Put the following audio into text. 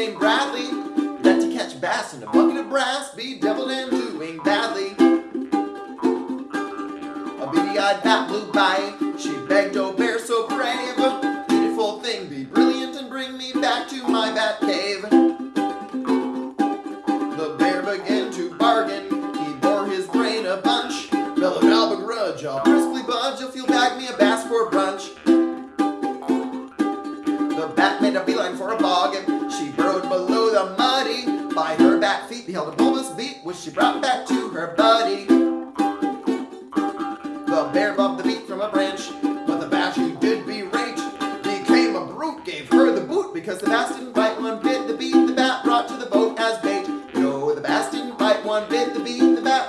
named Bradley. That to catch bass in a bucket of brass be deviled and doing badly. A beady-eyed bat blew by, she begged, oh bear so brave, beautiful thing, be brilliant and bring me back to my bat cave. The bear began to bargain, he bore his brain a bunch, bellowed out a grudge, I'll briskly budge. If you'll bag me a bass for brunch. The bat made a beeline for a bog, beheld a bulbous beet which she brought back to her buddy. The bear bumped the beet from a branch, but the bat she did berate became a brute, gave her the boot because the bass didn't bite one bit. The beet the bat brought to the boat as bait. No, the bass didn't bite one bit. The beet the bat